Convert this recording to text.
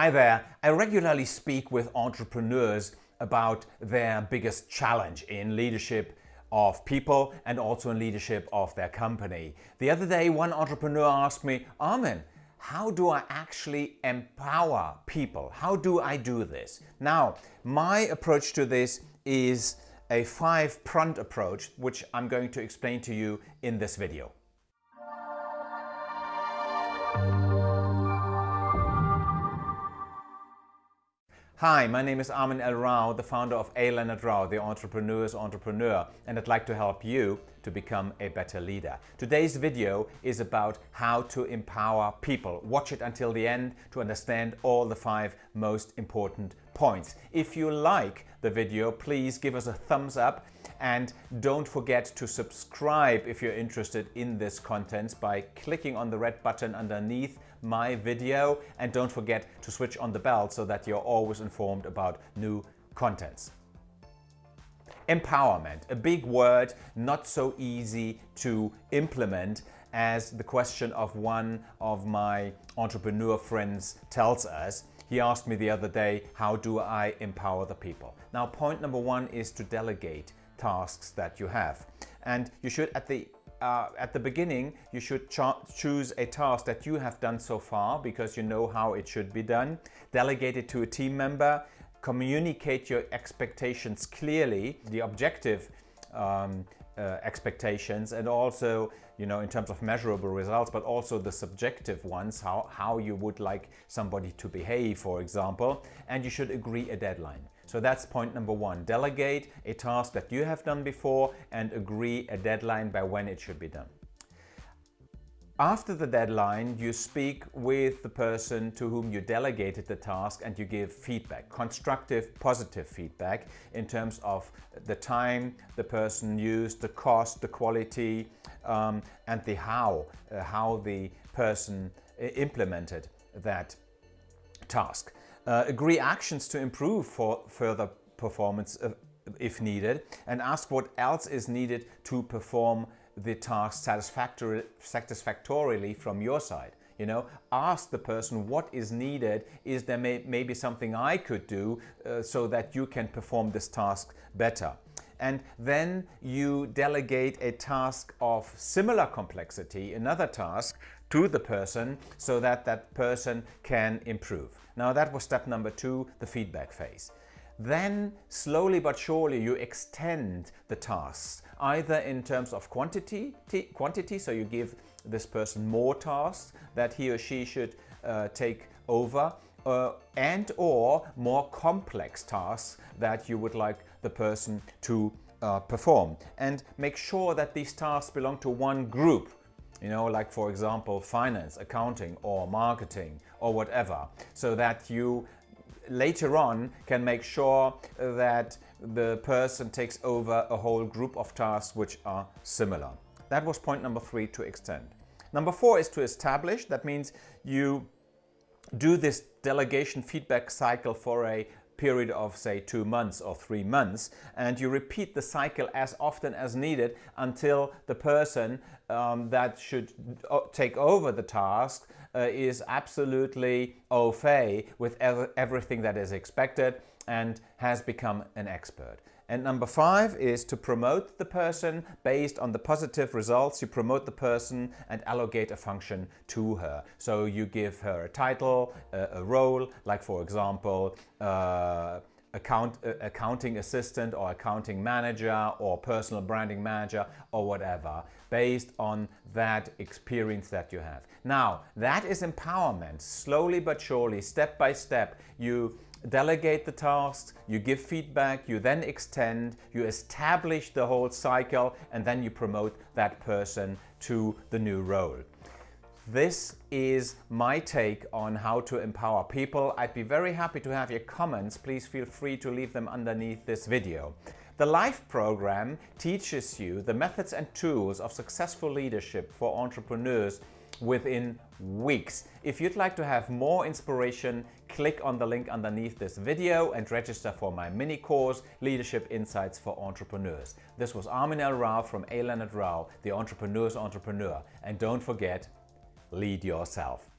Hi there. I regularly speak with entrepreneurs about their biggest challenge in leadership of people and also in leadership of their company. The other day, one entrepreneur asked me, Armin, how do I actually empower people? How do I do this? Now, my approach to this is a five-pronged approach, which I'm going to explain to you in this video. Hi, my name is Armin El Rao, the founder of A. Leonard Rao, the entrepreneur's entrepreneur, and I'd like to help you to become a better leader. Today's video is about how to empower people. Watch it until the end to understand all the five most important points. If you like the video, please give us a thumbs up and don't forget to subscribe if you're interested in this content by clicking on the red button underneath my video and don't forget to switch on the bell so that you're always informed about new contents. Empowerment, a big word, not so easy to implement as the question of one of my entrepreneur friends tells us. He asked me the other day, how do I empower the people? Now, point number one is to delegate tasks that you have. And you should, at the uh, at the beginning, you should choose a task that you have done so far because you know how it should be done. Delegate it to a team member. Communicate your expectations clearly, the objective um, uh, expectations and also, you know, in terms of measurable results, but also the subjective ones, how, how you would like somebody to behave, for example, and you should agree a deadline. So that's point number one. Delegate a task that you have done before and agree a deadline by when it should be done. After the deadline, you speak with the person to whom you delegated the task and you give feedback, constructive, positive feedback in terms of the time the person used, the cost, the quality, um, and the how, uh, how the person uh, implemented that task. Uh, agree actions to improve for further performance uh, if needed and ask what else is needed to perform the task satisfactory, satisfactorily from your side. You know, ask the person what is needed. Is there may, maybe something I could do uh, so that you can perform this task better? And then you delegate a task of similar complexity, another task, to the person so that that person can improve. Now that was step number two, the feedback phase. Then slowly but surely you extend the tasks either in terms of quantity, quantity so you give this person more tasks that he or she should uh, take over uh, and or more complex tasks that you would like the person to uh, perform and make sure that these tasks belong to one group you know, like for example, finance, accounting or marketing or whatever, so that you later on can make sure that the person takes over a whole group of tasks which are similar. That was point number three to extend. Number four is to establish. That means you do this delegation feedback cycle for a period of say two months or three months and you repeat the cycle as often as needed until the person um, that should uh, take over the task uh, is absolutely au fait with ev everything that is expected and has become an expert. And number five is to promote the person based on the positive results. You promote the person and allocate a function to her. So you give her a title, a, a role, like for example, uh, account, uh, accounting assistant or accounting manager or personal branding manager or whatever based on that experience that you have. Now that is empowerment. Slowly but surely, step by step, you delegate the tasks, you give feedback, you then extend, you establish the whole cycle and then you promote that person to the new role. This is my take on how to empower people. I'd be very happy to have your comments. Please feel free to leave them underneath this video. The LIFE program teaches you the methods and tools of successful leadership for entrepreneurs within weeks. If you'd like to have more inspiration, click on the link underneath this video and register for my mini course, Leadership Insights for Entrepreneurs. This was Armin El Rao from A. Leonard Rao, the Entrepreneur's Entrepreneur. And don't forget, lead yourself.